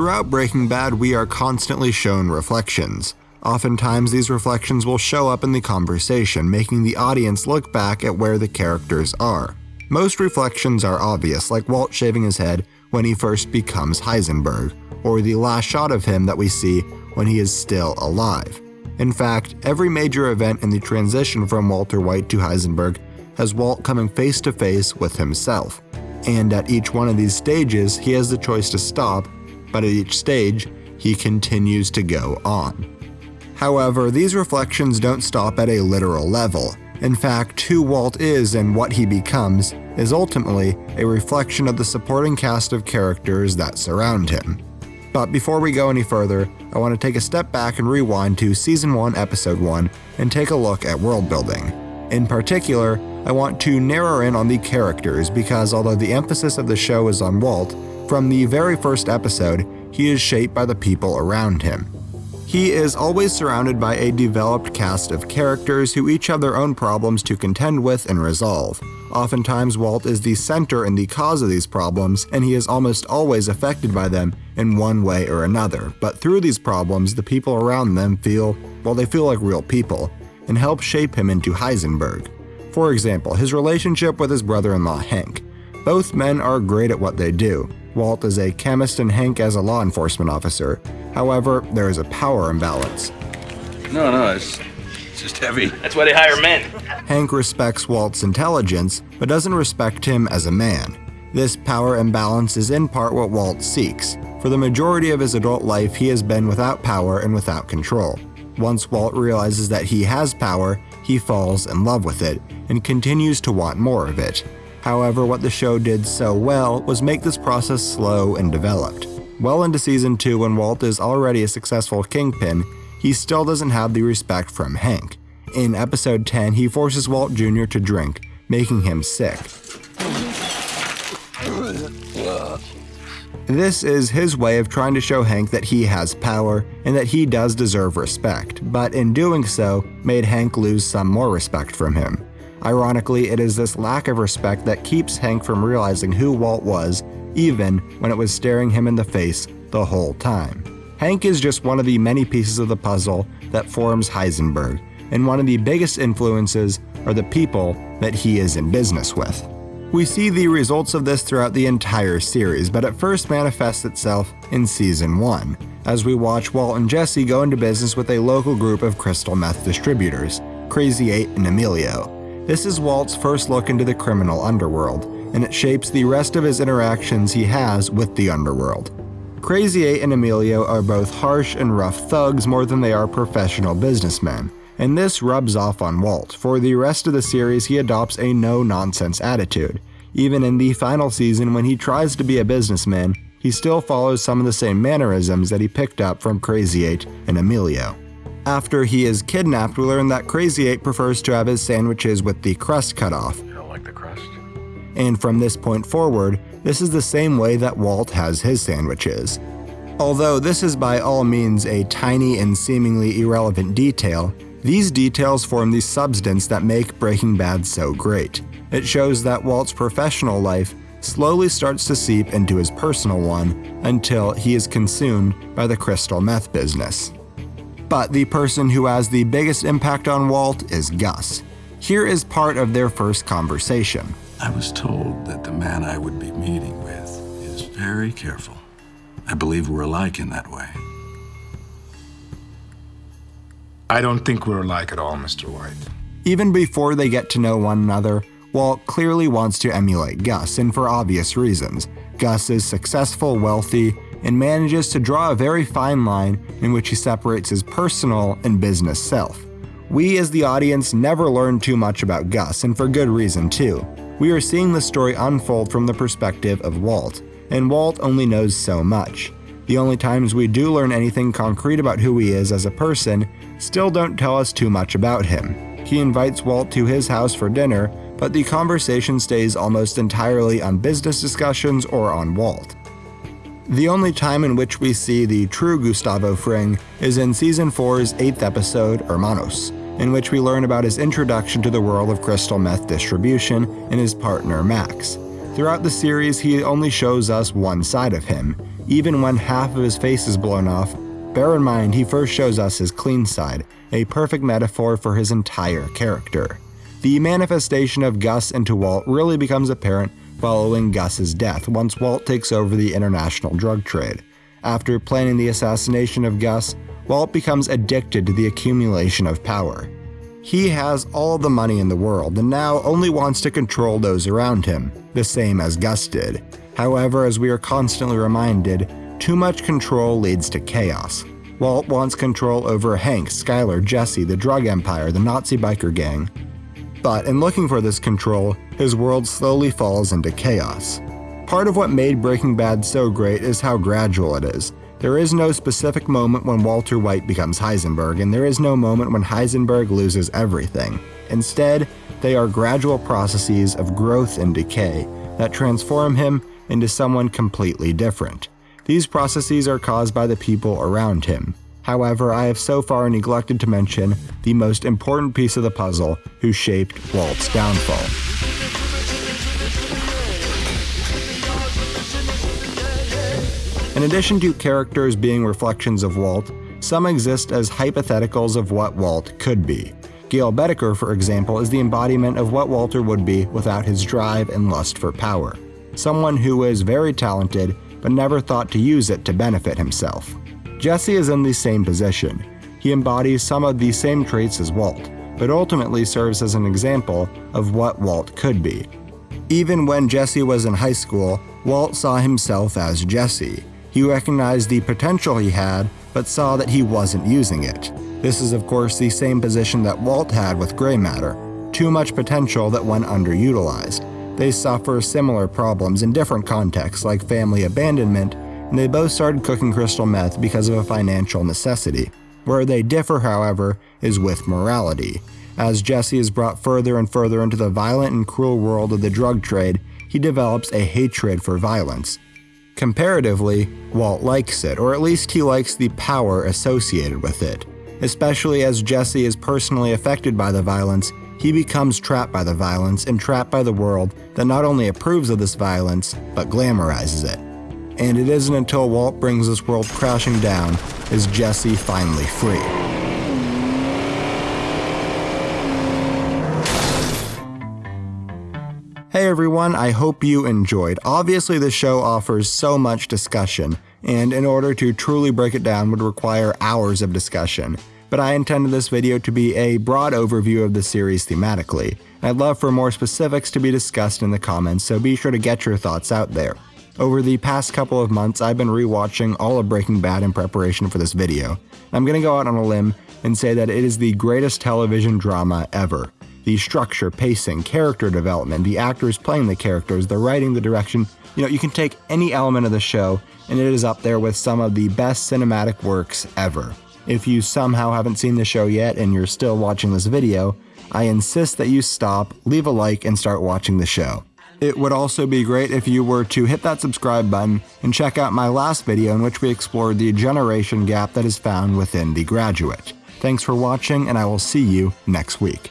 Throughout Breaking Bad, we are constantly shown reflections. Oftentimes, these reflections will show up in the conversation, making the audience look back at where the characters are. Most reflections are obvious, like Walt shaving his head when he first becomes Heisenberg, or the last shot of him that we see when he is still alive. In fact, every major event in the transition from Walter White to Heisenberg has Walt coming face to face with himself. And at each one of these stages, he has the choice to stop, but at each stage, he continues to go on. However, these reflections don't stop at a literal level. In fact, who Walt is and what he becomes is ultimately a reflection of the supporting cast of characters that surround him. But before we go any further, I want to take a step back and rewind to Season 1, Episode 1 and take a look at world building. In particular, I want to narrow in on the characters because although the emphasis of the show is on Walt, from the very first episode, he is shaped by the people around him. He is always surrounded by a developed cast of characters who each have their own problems to contend with and resolve. Oftentimes, Walt is the center and the cause of these problems, and he is almost always affected by them in one way or another. But through these problems, the people around them feel, well, they feel like real people, and help shape him into Heisenberg. For example, his relationship with his brother in law, Hank. Both men are great at what they do, Walt is a chemist and Hank as a law enforcement officer. However, there is a power imbalance. No, no, it's, it's just heavy. That's why they hire men. Hank respects Walt's intelligence, but doesn't respect him as a man. This power imbalance is in part what Walt seeks. For the majority of his adult life, he has been without power and without control. Once Walt realizes that he has power, he falls in love with it and continues to want more of it. However, what the show did so well was make this process slow and developed. Well into season 2, when Walt is already a successful kingpin, he still doesn't have the respect from Hank. In episode 10, he forces Walt Jr. to drink, making him sick. This is his way of trying to show Hank that he has power and that he does deserve respect, but in doing so, made Hank lose some more respect from him. Ironically, it is this lack of respect that keeps Hank from realizing who Walt was, even when it was staring him in the face the whole time. Hank is just one of the many pieces of the puzzle that forms Heisenberg, and one of the biggest influences are the people that he is in business with. We see the results of this throughout the entire series, but it first manifests itself in Season 1, as we watch Walt and Jesse go into business with a local group of crystal meth distributors, Krazy-8 and Emilio. This is Walt's first look into the criminal underworld, and it shapes the rest of his interactions he has with the underworld. Krazy-8 and Emilio are both harsh and rough thugs more than they are professional businessmen, and this rubs off on Walt. For the rest of the series, he adopts a no nonsense attitude. Even in the final season, when he tries to be a businessman, he still follows some of the same mannerisms that he picked up from Krazy-8 and Emilio. After he is kidnapped, we learn that Krazy-8 prefers to have his sandwiches with the crust cut off. You don't like the crust? And from this point forward, this is the same way that Walt has his sandwiches. Although this is by all means a tiny and seemingly irrelevant detail, these details form the substance that make Breaking Bad so great. It shows that Walt's professional life slowly starts to seep into his personal one until he is consumed by the crystal meth business. But the person who has the biggest impact on Walt is Gus. Here is part of their first conversation. I was told that the man I would be meeting with is very careful. I believe we're alike in that way. I don't think we're alike at all, Mr. White. Even before they get to know one another, Walt clearly wants to emulate Gus, and for obvious reasons. Gus is successful, wealthy, and manages to draw a very fine line in which he separates his personal and business self. We, as the audience, never learn too much about Gus, and for good reason, too. We are seeing the story unfold from the perspective of Walt, and Walt only knows so much. The only times we do learn anything concrete about who he is as a person still don't tell us too much about him. He invites Walt to his house for dinner, but the conversation stays almost entirely on business discussions or on Walt. The only time in which we see the true Gustavo Fring is in Season 4's 8th episode, Hermanos, in which we learn about his introduction to the world of crystal meth distribution and his partner Max. Throughout the series, he only shows us one side of him. even when half of his face is blown off, bear in mind he first shows us his clean side, a perfect metaphor for his entire character. The manifestation of Gus into Walt really becomes apparent following Gus's death once Walt takes over the international drug trade. After planning the assassination of Gus, Walt becomes addicted to the accumulation of power. He has all the money in the world and now only wants to control those around him, the same as Gus did. However, as we are constantly reminded, too much control leads to chaos. Walt wants control over Hank, Skyler, Jesse, the drug empire, the Nazi biker gang. But in looking for this control, his world slowly falls into chaos. Part of what made Breaking Bad so great is how gradual it is. There is no specific moment when Walter White becomes Heisenberg, and there is no moment when Heisenberg loses everything. Instead, they are gradual processes of growth and decay that transform him into someone completely different. These processes are caused by the people around him. However, I have so far neglected to mention the most important piece of the puzzle who shaped Walt's downfall. In addition to characters being reflections of Walt, some exist as hypotheticals of what Walt could be. Gale Boetticher, for example, is the embodiment of what Walter would be without his drive and lust for power. Someone who is very talented, but never thought to use it to benefit himself. Jesse is in the same position. He embodies some of the same traits as Walt, but ultimately serves as an example of what Walt could be. Even when Jesse was in high school, Walt saw himself as Jesse. He recognized the potential he had, but saw that he wasn't using it. This is, of course, the same position that Walt had with gray matter too much potential that went underutilized. They suffer similar problems in different contexts, like family abandonment, and they both started cooking crystal meth because of a financial necessity. Where they differ, however, is with morality. As Jesse is brought further and further into the violent and cruel world of the drug trade, he develops a hatred for violence. Comparatively, Walt likes it, or at least he likes the power associated with it. Especially as Jesse is personally affected by the violence, he becomes trapped by the violence and trapped by the world that not only approves of this violence, but glamorizes it. And it isn't until Walt brings this world crashing down is Jesse finally free. Hey everyone, I hope you enjoyed. Obviously, the show offers so much discussion, and in order to truly break it down would require hours of discussion. But I intended this video to be a broad overview of the series thematically. I'd love for more specifics to be discussed in the comments, so be sure to get your thoughts out there. Over the past couple of months, I've been rewatching all of Breaking Bad in preparation for this video. I'm gonna go out on a limb and say that it is the greatest television drama ever. The structure, pacing, character development, the actors playing the characters, the writing, the direction, you know, you can take any element of the show and it is up there with some of the best cinematic works ever. If you somehow haven't seen the show yet and you're still watching this video, I insist that you stop, leave a like, and start watching the show. It would also be great if you were to hit that subscribe button and check out my last video in which we explored the generation gap that is found within The Graduate. Thanks for watching, and I will see you next week.